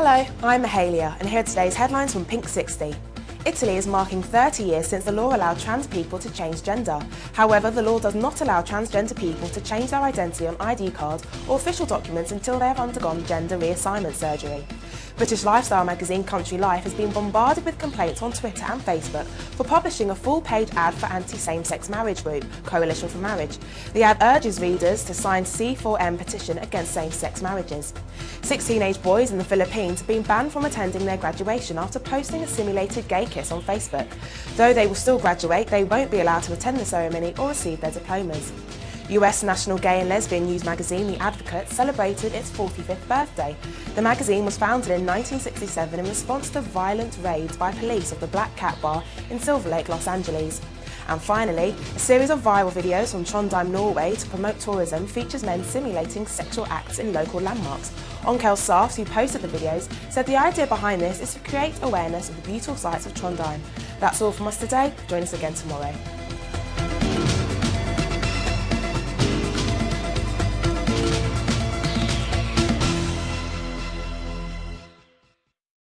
Hello, I'm Mahalia and here are today's headlines from Pink 60. Italy is marking 30 years since the law allowed trans people to change gender. However, the law does not allow transgender people to change their identity on ID cards or official documents until they have undergone gender reassignment surgery. British lifestyle magazine Country Life has been bombarded with complaints on Twitter and Facebook for publishing a full-page ad for anti-same-sex marriage group, Coalition for Marriage. The ad urges readers to sign C4M petition against same-sex marriages. Six teenage boys in the Philippines have been banned from attending their graduation after posting a simulated gay kiss on Facebook. Though they will still graduate, they won't be allowed to attend the ceremony or receive their diplomas. US national gay and lesbian news magazine The Advocate celebrated its 45th birthday. The magazine was founded in 1967 in response to violent raids by police of the Black Cat Bar in Silver Lake, Los Angeles. And finally, a series of viral videos from Trondheim, Norway to promote tourism features men simulating sexual acts in local landmarks. Onkel Safs, who posted the videos, said the idea behind this is to create awareness of the beautiful sights of Trondheim. That's all from us today. Join us again tomorrow.